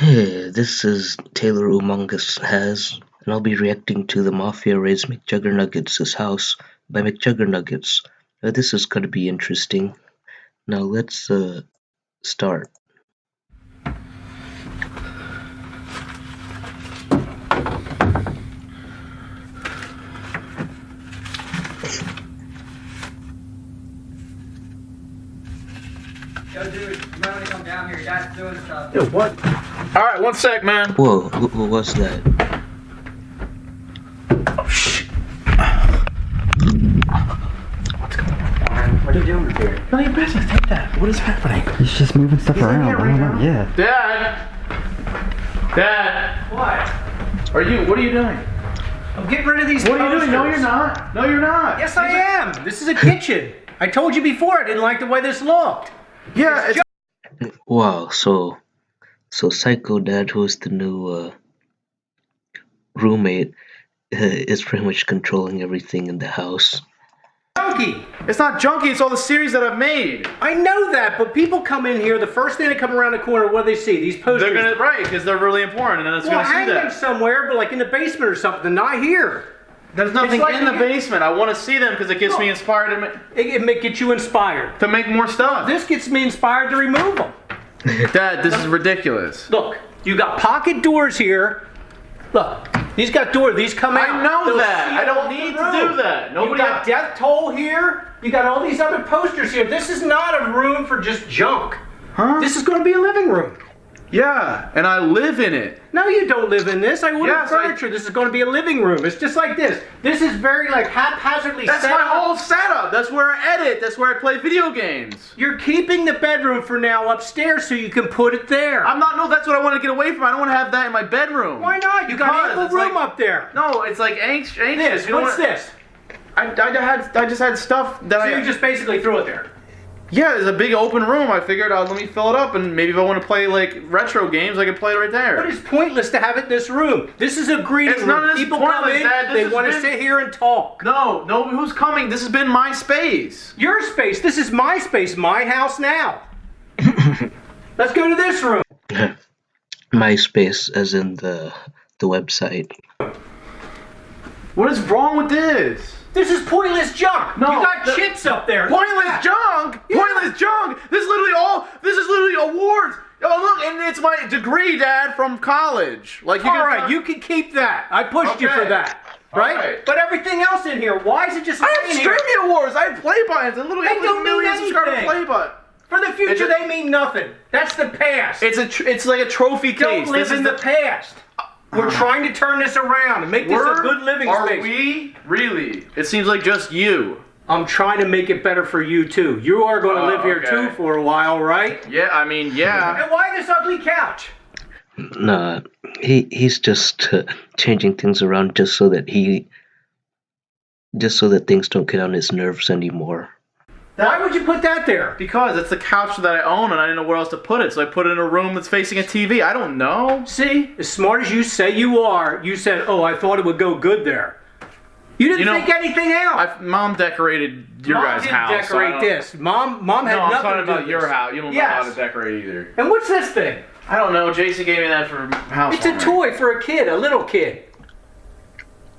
Hey, this is Taylor Umongus Has, and I'll be reacting to the Mafia Raids McJuggernuggets' house by McJuggernuggets. Uh, this is going to be interesting. Now let's uh, start. Yo, dude, you might want to come down here. Your dad's doing stuff. Yo, what? All right, one sec, man. Whoa, wh- what was that? Oh, shit. What's going on? What are you doing here? None of your business. Take that. What is happening? He's just moving stuff He's around. here I don't right now? Yeah. Dad. Dad. What? Are you? What are you doing? I'm getting rid of these What are you doing? No, you're not. No, you're not. Yes, I am. This is a kitchen. I told you before I didn't like the way this looked. Yeah. It's, Wow, so so Psycho Dad, who's the new uh, roommate, uh, is pretty much controlling everything in the house. Junkie. it's not junky. It's all the series that I've made. I know that, but people come in here. The first thing they come around the corner, what do they see? These posters. They're gonna right because they're really important, and then it's well, gonna see hang them that. somewhere, but like in the basement or something. Not here. There's nothing like in the basement. I want to see them because it gets me inspired to, ma- It, it may get you inspired. to make more stuff. This gets me inspired to remove them. Dad, this is ridiculous. Look, you got pocket doors here. Look, these got doors. These come out. I know They'll that. I don't need to do that. Nobody You got death toll here. You got all these other posters here. This is not a room for just junk. Huh? This is going to be a living room. Yeah, and I live in it. No, you don't live in this. I ordered Yes, I- furniture. This is going to be a living room. It's just like this. This is very like haphazardly set. That's my up. whole setup. That's where I edit. That's where I play video games. You're keeping the bedroom for now upstairs so you can put it there. I'm not. No, that's what I want to get away from. I don't want to have that in my bedroom. Why not? You got Because ample room like- up there. No, it's like anx- anxious. This. What's what- this? I, I had. I just had stuff that So I. you just basically threw it there. Yeah, there's a big open room. I figured out. Let me fill it up, and maybe if I want to play like retro games, I can play it right there. But it's pointless to have it in this room. This is a greeting It's room. none of this People come in, Dad. This they has want to sit here and talk. no, no. Who's coming? This has been my space. Your space. This is my space. My house now. Let's go to this room. my space, as in the the website. What is wrong with this? This is pointless junk. No, you got the- chips up there. Pointless junk! Pointless junk! This is literally all. This is literally awards. Oh look, and it's my degree, Dad, from college. Like you All can. right, you can keep that. I pushed you for that. Right? right. But everything else in here, why is it just I have streaming awards. I have play buttons and literally have don't like million subscriber play button. For the future, a- they mean nothing. That's the past. It's a. Tr- it's like a trophy Don't case. live this is in the. the past. We're trying to turn this around and make this a We're- good living are space. we really? It seems like just you. I'm trying to make it better for you too. You are going to Oh, live here okay. too for a while, right? Yeah, I mean, yeah. And why this ugly couch? Nah, he he's just uh, changing things around just so that he just so that things don't get on his nerves anymore. Why would you put that there? Because it's the couch that I own, and I didn't know where else to put it, so I put it in a room that's facing a TV. I don't know. See, as smart as you say you are, you said, "Oh, I thought it would go good there." You didn't You know, think anything else. I, Mom decorated your Mom guys' didn't house. so decorate don't- this. Mom, mom had No, I'm talking about your this. house. You don't know how to decorate either. And what's this thing? I don't know. Jason gave me that for house. It's a toy for a kid, a little kid.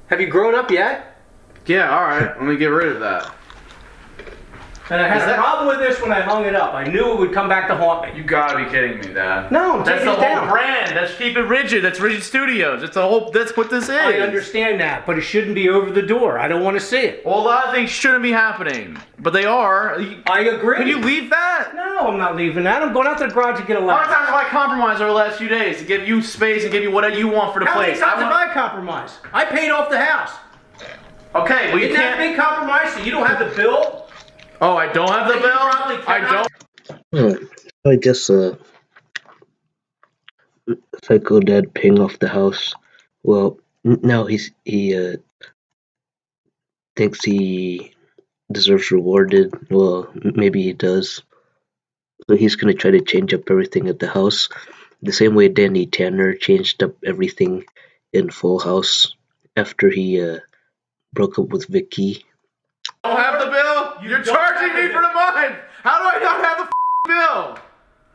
Have you grown up yet? Yeah, all right. Let me get rid of that. And I had a that- problem with this when I hung it up. I knew it would come back to haunt me. You gotta be kidding me, Dad. No, That's the whole down. brand. That's Keep It Rigid. That's Rigid Studios. It's a whole. That's what this is. I understand that, but it shouldn't be over the door. I don't want to see it. Well, a lot of things shouldn't be happening, but they are. I agree. Can you leave that? No, I'm not leaving that. I'm going out to the garage to get a A lot of ladder. times I compromised over the last few days to give you space and give you whatever you want for the How many place. times I have want- I compromised? I paid off the house. okay, well you Isn't that a can't. big compromise? So you don't have the bill? Oh, I don't have the You bill. I don't. Hmm. I guess uh, Psycho Dad ping off the house. Well, n- now he's he uh thinks he deserves rewarded. Well, maybe he does. So he's gonna try to change up everything at the house, the same way Danny Tanner changed up everything in Full House after he uh broke up with Vicky. I don't have the bill. You You're charging me for the month. How do I not have the bill?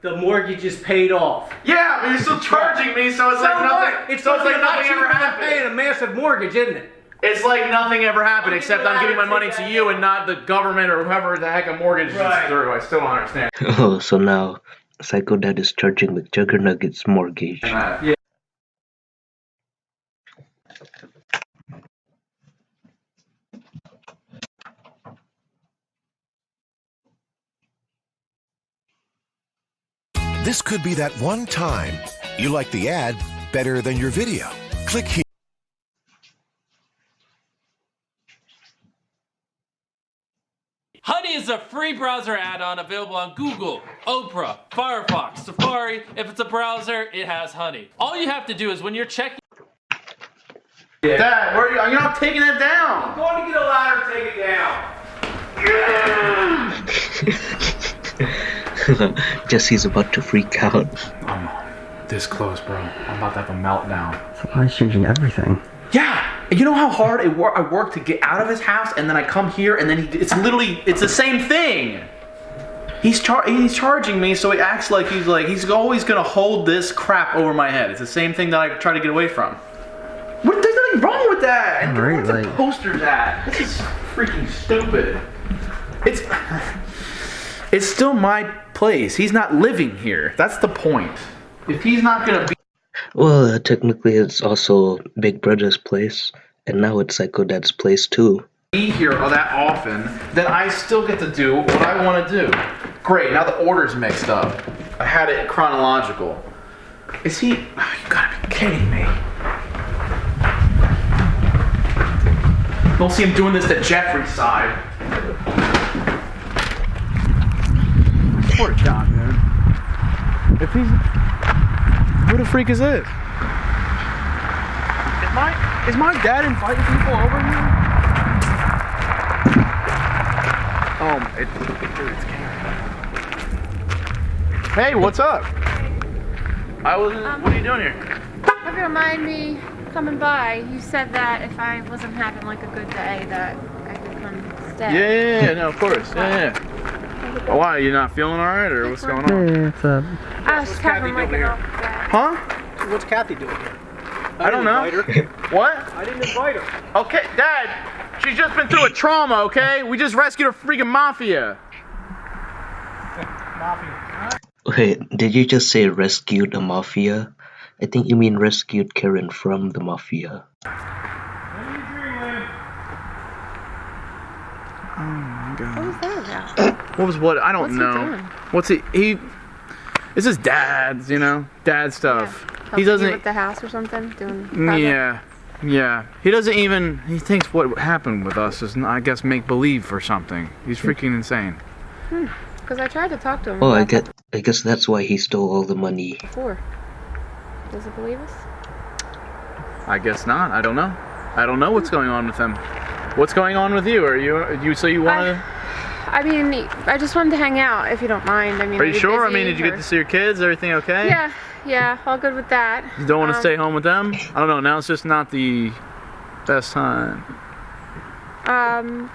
the mortgage is paid off. Yeah, but you're still charging me, so it's like nothing. what? It's so it's like be a lot nothing ever happened. paying a massive mortgage, isn't it? It's like nothing ever happened, I'll except I'm giving my money to you and not the government or whoever the heck a mortgage Right. is through. I still don't understand. Oh, so now Psycho Dad is charging McJuggernuggets mortgage. that. Yeah. This could be that one time you like the ad better than your video. Click here. Honey is a free browser add-on available on Google, Opera, Firefox, Safari. If it's a browser, it has Honey. All you have to do is when you're checking Dad, where are you? You're not taking it down. I'm going to get a ladder, take it down. Jesse's about to freak out. I'm this close, bro. I'm about to have a meltdown. Supply's changing everything. Yeah, you know how hard it wor- I worked to get out of his house, and then I come here, and then he, it's literally it's the same thing. He's char- he's charging me, so he acts like he's like he's always gonna hold this crap over my head. It's the same thing that I try to get away from. What? There's nothing wrong with that. And Right, where's the like- posters at? This is freaking stupid. It's it's still my place. He's not living here. That's the point. If he's not gonna be Well, uh, technically, it's also Big Brother's place, and now it's Psycho Dad's place too. be here that often, then I still get to do what I want to do. Great, now the order's mixed up. I had it chronological. Is he? Oh, you gotta be kidding me. Don't see him doing this to Jeffrey's side. Poor Doc, man. If he's. Who the freak is this? Is my, is my dad inviting people over here? Oh, it, dude, it's Karen. Hey, what's up? I was. what um, are you doing here? Have you remind me coming by? You said that if I wasn't having like a good day, that I could come stay. Yeah, yeah, yeah, no, of course. Yeah, yeah. Oh, why? You not feeling all right, or what's going on? Hey, it's uh, I was just having like an off. Huh? What's Kathy doing here? I don't know. What? I didn't invite her. Okay, Dad. She's just been through a trauma. Okay, we just rescued a freaking mafia. Wait, did you just say rescued a mafia? I think you mean rescued Karen from the mafia. What was that about? What was what? I don't What's know. doing? What's he? He. This is Dad's, you know, Dad stuff. Helping He doesn't. with the house or something, doing. Mm, project? Yeah, yeah. He doesn't even. He thinks what happened with us is, I guess, make believe or something. He's hmm. freaking insane. Hmm. Because I tried to talk to him. Oh, I get. I guess that's why he stole all the money. before. Does he believe us? I guess not. I don't know. I don't know what's hmm. going on with him. What's going on with you? Are you? You so you want to? I mean, I just wanted to hang out, if you don't mind. I mean, Are you sure? I mean, did you get to see your kids? Everything okay? Yeah, yeah, all good with that. You don't want to Um, stay home with them? I don't know. Now it's just not the best time. Um,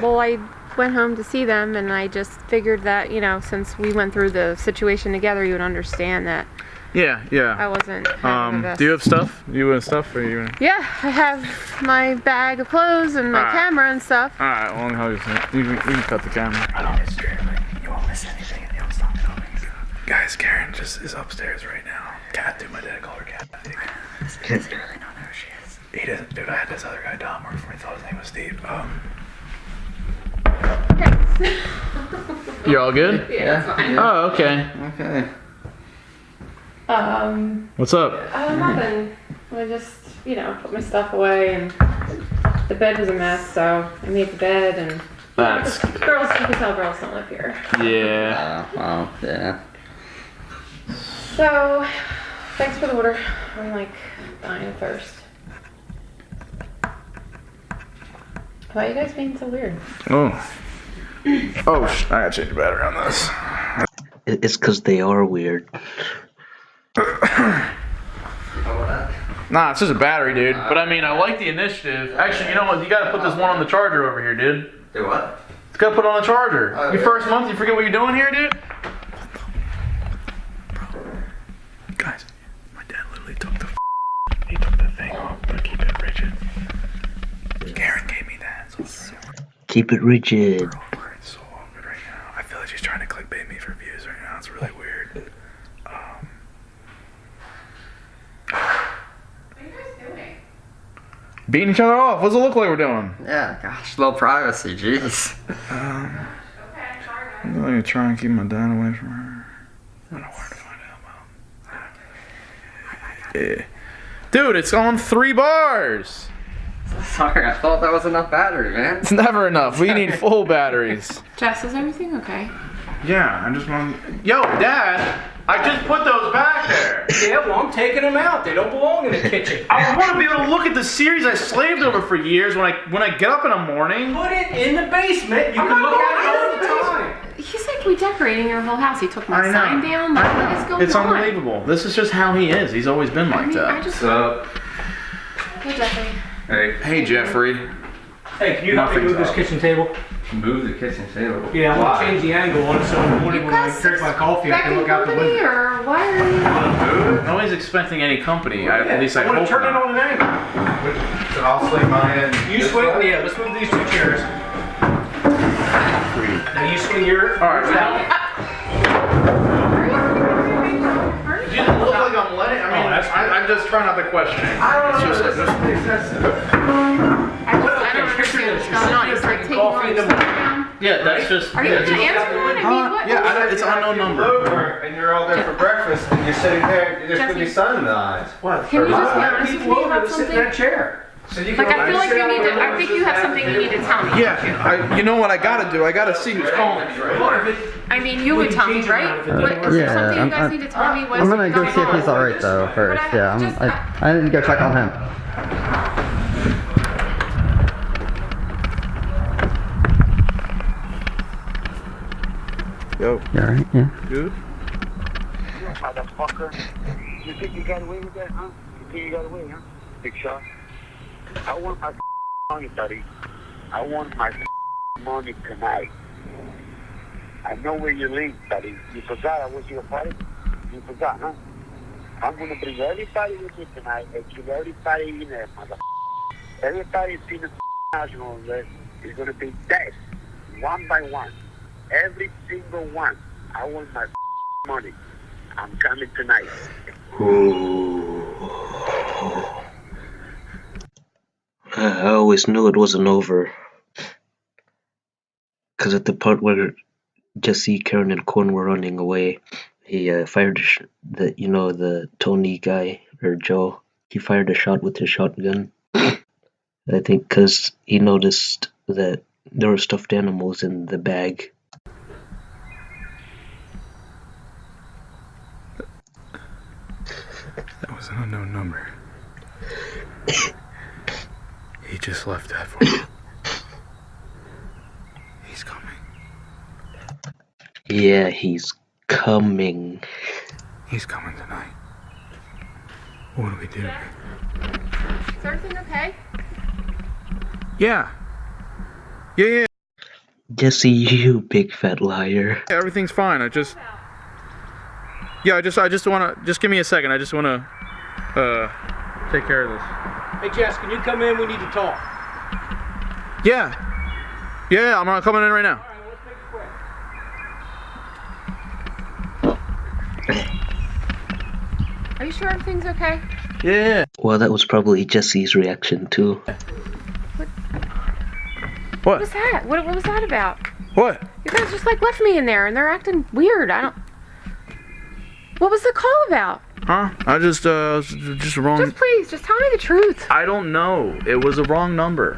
well, I went home to see them, and I just figured that you know, since we went through the situation together, you would understand that Yeah, yeah. I wasn't. Um, do you have stuff? You have stuff, or you? Yeah, I have my bag of clothes and my Alright. camera and stuff. All right. Well, how you you can, you can cut the camera. I don't miss You won't miss anything, and you'll stop Guys, Karen just is upstairs right now. Cat, do my dad called her Cat. He doesn't really know who she is. He doesn't. Dude, I had this other guy, Dom, work for me. Thought his name was Steve. Um. You're all good? Yeah, Oh, okay. okay. Um, What's up? uh, nothing. I just, you know, put my stuff away, and the bed was a mess, so I made the bed, and That's girls, you can tell girls don't live here. yeah. Uh, oh, yeah. So, thanks for the order. I'm like dying of thirst. Why are you guys being so weird? Oh. Oh, I gotta change the battery on this. I- It's because they are weird nah, this is a battery, dude. But I mean, I like the initiative. Actually, you know what? You gotta put this one on the charger over here, dude. Do what? It's gotta put it on the charger. Oh, Your first month, you forget what you're doing here, dude? Guys, my dad literally took the he took the thing off, but keep it rigid. Karen gave me that. So keep it rigid. Beating each other off. What's it look like we're doing? Yeah, gosh, low privacy, jeez. Um, I'm gonna try and keep my dad away from her. I don't know where to find out. Yeah. Dude, it's on three bars. Sorry, I thought that was enough battery, man. It's never enough. We need full batteries. Jess, is everything okay? Yeah, I just want. Yo, Dad, I just put those back there. Yeah, well, I'm taking them out. They don't belong in the kitchen. I want to be able to look at the series I slaved over for years when I when I get up in the morning. Put it in the basement. You can not look at it all the the time. He's like redecorating your whole house. He took my I know. sign down. Like, I what is know. going It's on? unbelievable. This is just how he is. He's always been I like mean, I that. just. up? Hey, Jeffrey. Hey, Hey, Jeffrey. Hey, can you help me Nothing's move this kitchen table? Move the kitchen table. Yeah, I'm gonna change the angle on it so in the morning You when I drink my coffee, I can look out the window. or what are you? Nobody's expecting any company. I, Yeah, at least I, I want hope to turn it on an angle. I'll swing mine in. You swing, yeah, let's move these two chairs. Now you swing your. All right, down. It look like I'm letting. I mean, Oh, that's I, I'm just trying not to question. I don't just, know. just, I, just, I don't understand what's picture going on. this. He's like taking drinking all coffee in his the stuff down. Yeah, that's just. Are you yeah, gonna answer one? I mean, uh, what? Yeah, what- I it's an unknown number. Over and you're all there for breakfast and you're sitting there, there's gonna be sun in the eyes. What? Can you just be honest with people me about to sit in that chair. So you Like, I feel like you need to. I think you have something you need to tell me. Yeah, I, you know what I gotta do? I gotta see who's calling me. Right? Well, if it- I mean, you would tell me, right? around if it is there Yeah, something you I'm- guys I'm- need to tell me? What's I'm gonna go see if he's alright though first. Yeah, I'm, just- I, I need to go check on him. Yo, You alright? Yeah. dude. motherfucker. You think you got away with that, huh? You think you got away, huh? Big shot. I want my money, buddy. I want my money tonight. I know where you live, buddy. You forgot I was your party? You forgot, huh? I'm gonna bring everybody with me tonight and kill everybody in there, motherfucker. Everybody in the house on there is gonna be dead, one by one. Every single one. I want my money. I'm coming tonight. I always knew it wasn't over. Because at the part where Jesse, Karen, and Corn were running away, he uh, fired the you know the Tony guy or Joe. He fired a shot with his shotgun. I think because he noticed that there were stuffed animals in the bag. That was an unknown number. he just left that for me. He's coming. Yeah, he's coming. He's coming tonight. What do we do? Is everything okay? Yeah. Yeah, yeah. Jesse, you big fat liar. Yeah, everything's fine. I just. Yeah, I just, I just want to, just give me a second. I just want to, uh, take care of this. Hey, Jess, can you come in? We need to talk. Yeah. Yeah, yeah, I'm uh, coming in right now. All right, let's make it quick. Are you sure everything's okay? Yeah. Well, that was probably Jesse's reaction too. What What was that? What, what was that about? What? You guys just like left me in there and they're acting weird. I don't. What was the call about? Huh? I just, uh, just wrong. Just please, just tell me the truth. I don't know. It was a wrong number.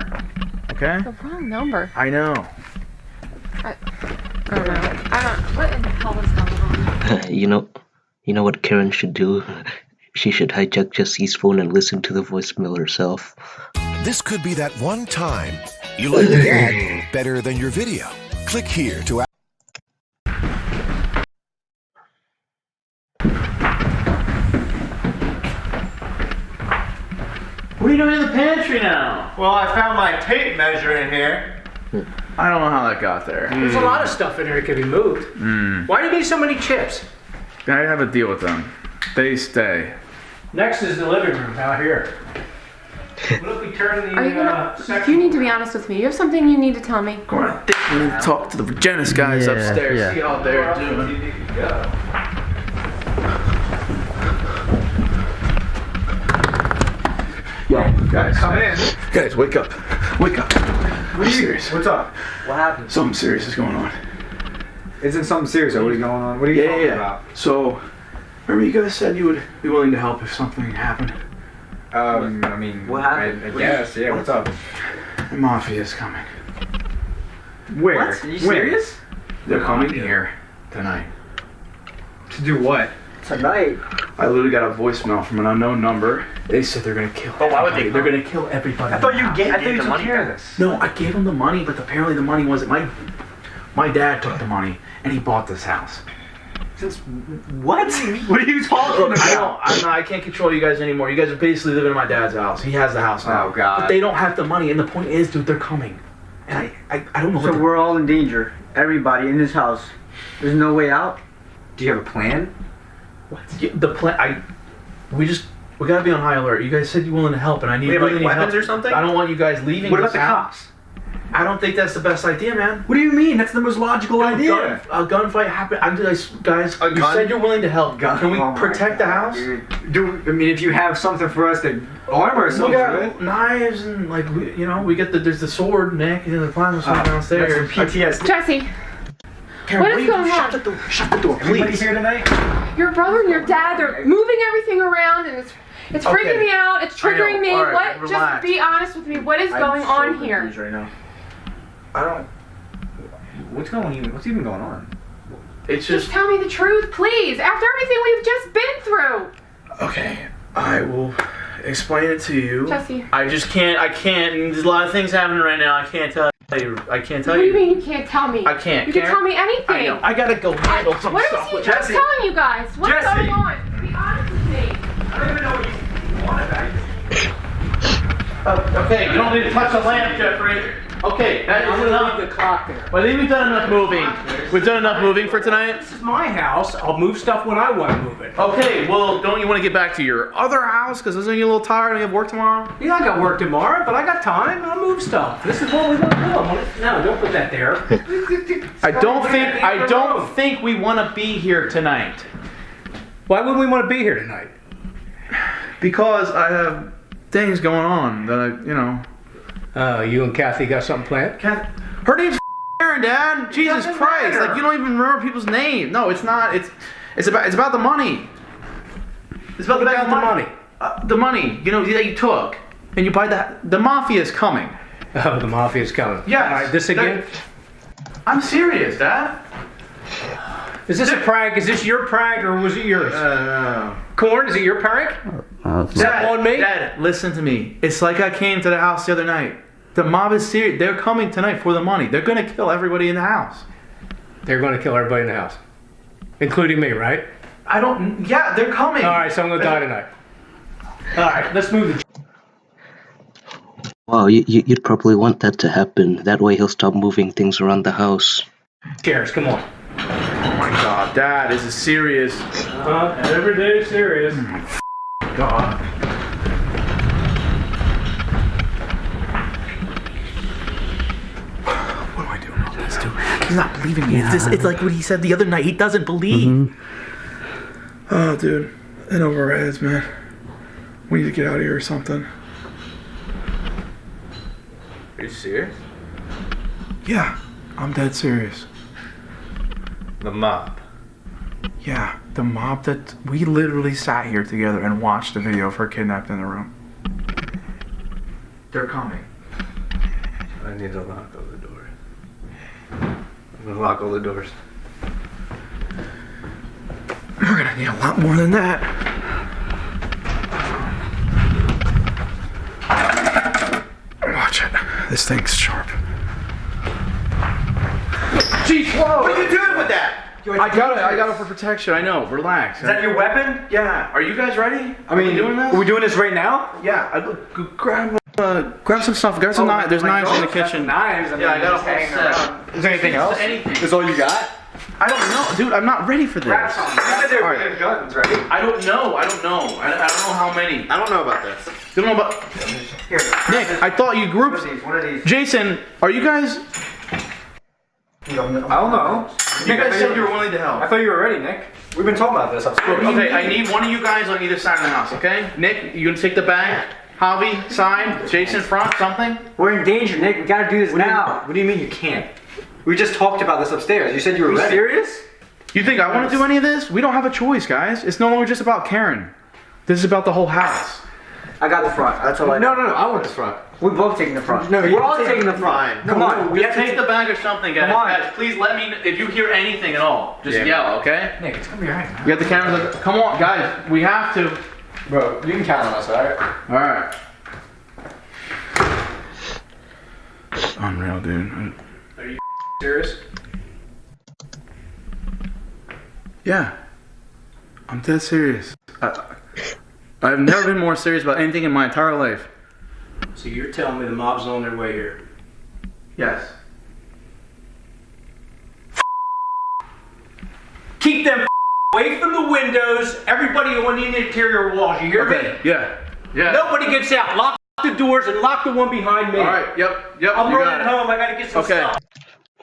Okay? The wrong number. I know. I, I don't know. I don't. What in the hell is going on? you know, you know what Karen should do? She should hijack Jesse's phone and listen to the voicemail herself. This could be that one time you like the ad better than your video. Click here to you doing in the pantry now? Well, I found my tape measure in here. I don't know how that got there. There's a lot of stuff in here that can be moved. Why do you need so many chips? I have a deal with them. They stay. Next is the living room out here. What if we turn the Are you uh, gonna? You need to be honest with me. You have something you need to tell me. Come on, I think we need to talk to the Virginis guys Yeah, upstairs. yeah. See how they're doing. Yo, guys, Come in. guys, wake up, wake up. What are you? serious. What's up? What happened? Something serious is going on. Isn't something serious? What is going on? What are you Yeah, talking yeah. about? So, remember you guys said you would be willing to help if something happened. Um, I mean, What happened? I, I What- guess. Yeah. What's up? The mafia is coming. Where? What? Are you Where? serious? They're coming here tonight. To do what? Tonight. I literally got a voicemail from an unknown number. They said they're gonna kill. But why would everybody. they They're gonna kill everybody. I thought you in the gave. I house. thought you the took money care of this. No, I gave them the money, but apparently the money wasn't my. My dad took the money and he bought this house. Since what? What are you talking about? I don't. I'm not, I can't control you guys anymore. You guys are basically living in my dad's house. He has the house oh, now. Oh, God. But they don't have the money, and the point is, dude, they're coming. And I, I, I don't know So what. we're all in danger. Everybody in this house. There's no way out. Do you have a plan? Yeah, the plan. I. We just. We gotta be on high alert. You guys said you're willing to help, and I need We have, really like, need weapons help. or something? I don't want you guys leaving. What about the house. cops? I don't think that's the best idea, man. What do you mean? That's the most logical Gun, idea. a gunfight happened. I'm just, guys. A you gun? said you're willing to help. Gun- Can we oh my protect the house? dude. Do I mean if you have something for us to arm ourselves We got with? knives and like we, you know we get the there's the sword Nick and the plasma sword Uh, downstairs. That's PTSD. Jesse, Karen, what is will you going shut the door? Shut the door, Everybody please. here tonight? Your brother and your dad, they're moving everything around and it's it's freaking Okay. me out. It's triggering me. Right, what? relax. Just be honest with me. What is I'm going so on here? Right now. I don't. What's going on? What's even going on? It's Just just tell me the truth, please. After everything we've just been through. okay. I will explain it to you. Jesse. I just can't. I can't. There's a lot of things happening right now. I can't tell you. I can't tell you. What do you you. mean you can't tell me? I can't, You can Karen. tell me anything. I know. I gotta go handle some what stuff What is he with just Jesse. telling you guys? What's Jesse. going on? Be honest with me. I don't even know what you want about Uh, okay, you don't need to touch the lamp, Jeffrey. Okay, that is enough. the clock there. Well, I think we've done enough moving. We've done enough moving for tonight. This is my house. I'll move stuff when I want to move it. Okay, well, don't you want to get back to your other house? Because isn't you a little tired and you have work tomorrow? Yeah, I got work tomorrow, but I got time. I'll move stuff. This is what we want to do. No, don't put that there. I don't think I don't think we want to be here tonight Why wouldn't we want to be here tonight? because I have things going on that I, you know. Uh, you and Kathy got something planned? Kath, her name's Aaron, Dad. Jesus Christ! matter. Like you don't even remember people's names. No, it's not. It's it's about it's about the money. It's about, What about the money? Uh, the money, you know, that you took, and you buy the the mafia is coming. Oh, the mafia's coming. Yeah. All right, this again? I'm serious, Dad. Is this a prank? Is this your prank or was it yours? Uh, Corn, is it your prank? Is that on me? Dad, listen to me. It's like I came to the house the other night. The mob is serious. They're coming tonight for the money. They're gonna kill everybody in the house. They're going to kill everybody in the house, including me, right? I don't. Yeah, they're coming. All right, so I'm going to die tonight. All right, let's move the. Wow, you, you, you'd probably want that to happen. That way he'll stop moving things around the house. chairs. Come on. Oh my God, Dad, this is serious. Uh, every day is serious. God. What do I do about this, dude? He's not believing me. It's, just, it's like what he said the other night. He doesn't believe. Mm-hmm. Oh, dude. In over our heads, man. We need to get out of here or something. Are you serious? Yeah, I'm dead serious. The mob. Yeah, the mob that we literally sat here together and watched the video of her kidnapped in the room. They're coming. I need to lock all the doors. I'm gonna lock all the doors. We're gonna need a lot more than that. Watch it. This thing's sharp. Jeez, whoa! What are you doing with that? I got it. I got it for protection. I know. Relax. Is that your weapon? yeah. Are you guys ready? I mean, Are we doing this? Are we doing this right now? yeah. I, g- g- grab. Uh, grab some stuff. Grab some knives. There's knives in the kitchen. Knives. I mean, Yeah, I got a just whole set. Is there anything else? Anything. Is all you got? I I don't know, dude. I'm not ready for this. Grab some. You said they were Alright. bringing guns, right? I don't know. I don't know. I, I don't know how many. I don't know about this. You don't know about Here. Nick. I thought you One grouped. of these. One of these. Jason, are you guys? You don't know. I don't know. You guys said you were willing to help. I thought you were ready, Nick. We've been talking about this upstairs. Okay, I need one of you guys on either side of the house. Okay, Nick, you gonna take the bag? Javi, sign, Jason, front. Something. We're in danger, Nick. We gotta do this What do you- now. What do you mean you can't? We just talked about this upstairs. You said you were You ready. serious? You think I want to do any of this? We don't have a choice, guys. It's no longer just about Karen. This is about the whole house. I got the front. That's all I No, no, no. I want the front. We're both taking the front. No, we're all taking the front. Fine. Come No, on. we have to Take the bag or something, guys. Come on. Guys, please let me. If you hear anything at all, just Yeah. yell, okay? Nick, it's gonna be alright, man. You got the cameras. Come on, guys. We have to. Bro, you can count on us, alright? All right. Unreal, dude. Are you serious? Yeah. I'm dead serious. I, I've never been more serious about anything in my entire life. So you're telling me the mob's on their way here? Yes. Keep them away from the windows. Everybody on the interior walls. You hear Okay. me? Yeah. Yeah. Nobody gets out. Lock the doors and lock the one behind me. All right. Yep. Yep. I'm you running it. home. I gotta get some Okay. stuff.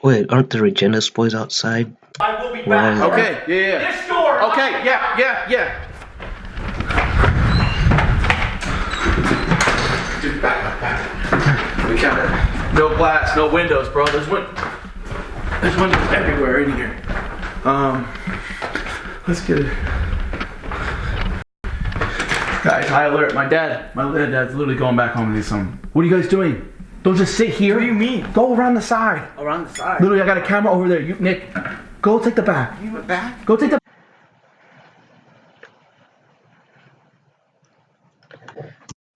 Wait, aren't the Regenis boys outside? I will be Well, back. Okay. Yeah. Yeah. This door. Okay. it. Yeah. Yeah. Yeah. Dude, back, back, back. We got it. No glass, no windows, bro. There's win- There's windows everywhere in here. Um, let's get it. Guys, high alert. My dad, my little dad's literally going back home to do something. What are you guys doing? Don't just sit here. What do you mean? Go around the side. Around the side. Literally, I got a camera over there. You, Nick, go take the back. You went back? Go take the.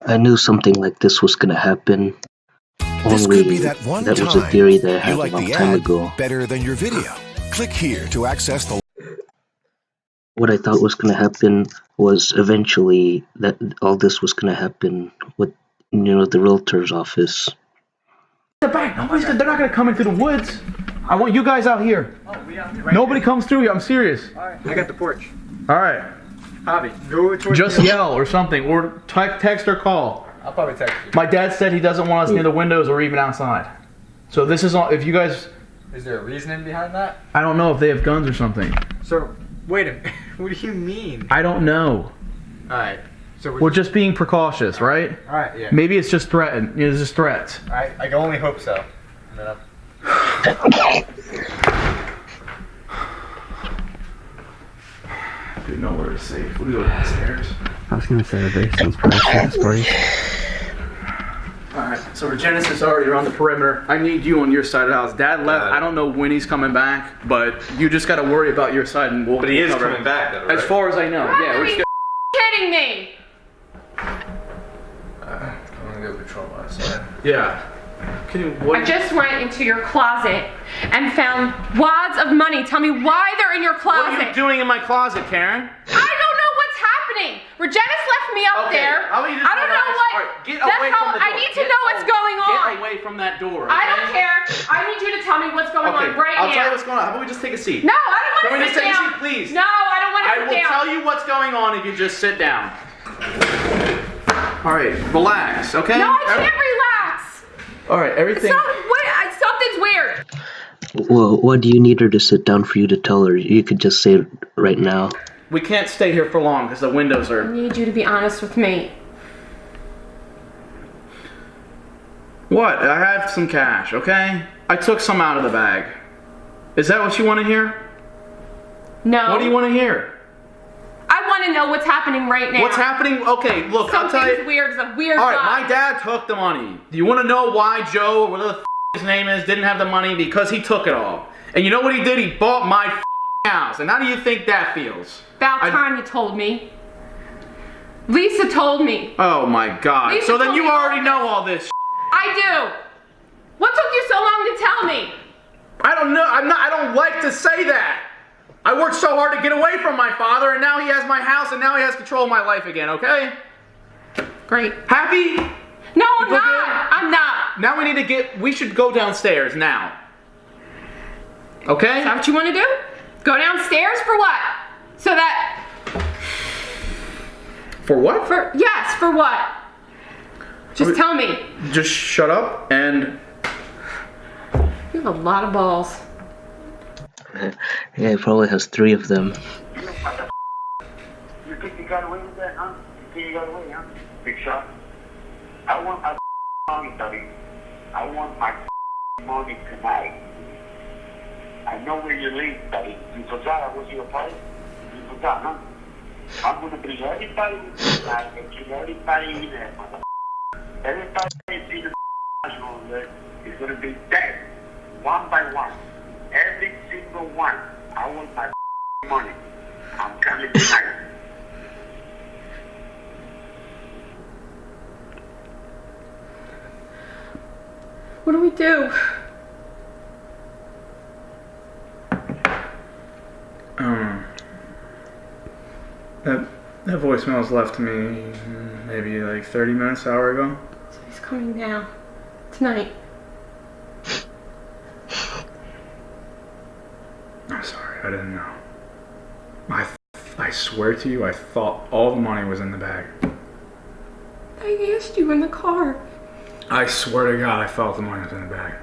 I knew something like this was gonna happen. This Only could be that one that time was a theory that I had you a like long the time ad ago. better than your video. Click here to access the What I thought was gonna happen was eventually that all this was gonna happen with you know the realtor's office. The back. Nobody's. Gonna, they're not gonna come into the woods. I want you guys out here. Oh, Nobody comes through here. I'm serious. I got the porch. All right. Javi, go towards Just the yell or something, or te- text or call. I'll probably text you. My dad said he doesn't want us near the windows or even outside. So this is all. If you guys, Is there a reasoning behind that? I don't know if they have guns or something. So, wait a minute. What do you mean? I don't know. Alright. So We're just being precautious, right? Alright, yeah. Maybe it's just threaten. It's just threats. I, I can only hope so. And then I'll- Dude, nowhere is safe. We go downstairs. I was gonna say the basement's precious, buddy. Alright, so Regenesis already around the perimeter. I need you on your side of the house. Dad left. Got. I don't know when he's coming back, but you just gotta worry about your side and we'll But he is cover coming back, though, right? As far as I know, yeah. We're just kidding me? Uh, I'm gonna go patrol my side. yeah. Can you, what? I just went into your closet and found wads of money. Tell me why they're in your closet. what are you doing in my closet, Karen? I don't know what's happening. Regenis left me up Okay, there. How about you just I don't relax? know what. All right, get that's away how from the I need to Get know what's a- going on. Get away from that door. I don't care. I need you to tell me what's going Okay, on right now. I'll tell you what's going on. How about we just take a seat? no, I don't Can want we to just sit take a seat, please? No, I don't want to I will down. tell you what's going on if you just sit down. All right, relax, okay? No, I can't relax. All right, everything. Some, what, something's weird. Well, why do you need her to sit down for you to tell her? You could just say it right now. We can't stay here for long because the windows are. I need you to be honest with me. What? I have some cash, okay? I took some out of the bag. Is that what you want to hear? No. What do you want to hear? I want to know what's happening right now. What's happening? Okay, look, I'll tell Something's you. weird. It's a weird All right, vibe. my dad took the money. Do you want to know why Joe, or whatever the f- his name is, didn't have the money? Because he took it all. And you know what he did? He bought my house. And how do you think that feels? About I- time you told me. Lisa told me. Oh my God. Lisa so then you already know all this. I do. What took you so long to tell me? I don't know. I'm not. I don't like to say that. I worked so hard to get away from my father, and now he has my house, and now he has control of my life again. Okay? Great. Happy? No, I'm not. I'm not. Now we need to get. We should go downstairs now. Okay? Is that what you want to do? Go downstairs for what? So that For what? for yes, for what? Just tell me. Just shut up and You have a lot of balls. Yeah, he probably has three of them. You think you got away with that, huh? You think you got away, huh? Big shot. I want my money, buddy. I want my money tonight. I know where you live, buddy. You forgot I was your party? You forgot, huh? I'm gonna bring everybody tonight and kill everybody in there, mother. Everybody in the on there is gonna be dead. One by one. Every single one. I want my money. I'm coming tonight. What do we do? um that that voicemail was left to me maybe like 30 minutes, hour ago. Coming now. Tonight. I'm sorry, I didn't know. I I swear to you, I thought all the money was in the bag. I asked you in the car. I swear to God, I felt the money was in the bag.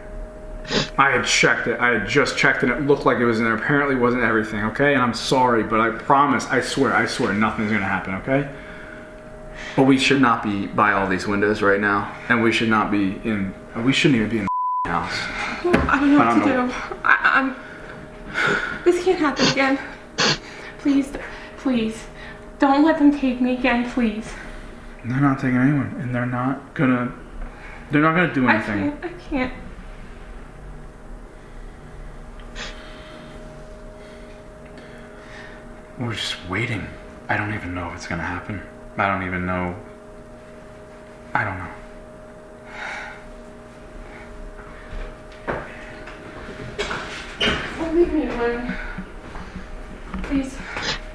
I had checked it. I had just checked and It looked like it was in there. Apparently, it wasn't everything. Okay, and I'm sorry, but I promise. I swear. I swear, nothing's gonna happen. Okay. But we should not be by all these windows right now, and we should not be in. We shouldn't even be in the house. I don't know I what don't to know. do. I, I'm. This can't happen again. Please, please, don't let them take me again, please. They're not taking anyone, and they're not gonna. They're not gonna do anything. I anything. can't. I can't. We're just waiting. I don't even know if it's gonna happen. I don't even know. I don't know. Oh, leave me alone. Please.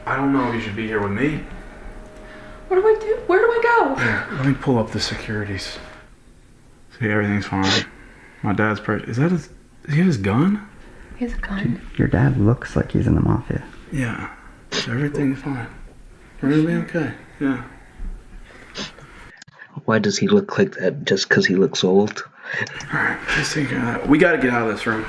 I don't know if you should be here with me. What do I do? Where do I go? Here, let me pull up the securities. See, everything's fine. My dad's pre- is that his? Is he have his gun? He has a gun. Your dad looks like he's in the mafia. Yeah. Everything's fine. We're gonna be okay. Yeah. Why does he look like that? Just because he looks old? All right. Care of that. We gotta get out of this room.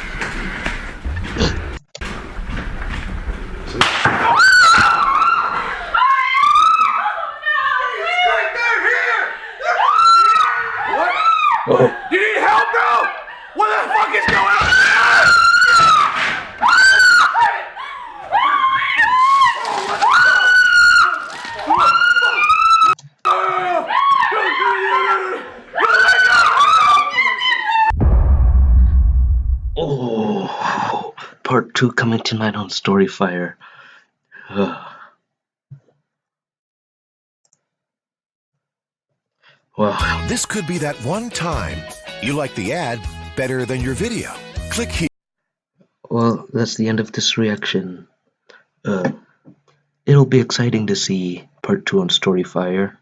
Oh, You need help, bro? What the fuck is going on? oh, part two coming tonight on Storyfire. Wow. This could be that one time you like the ad better than your video. Click here. Well, that's the end of this reaction. Uh, it'll be exciting to see part two on Storyfire.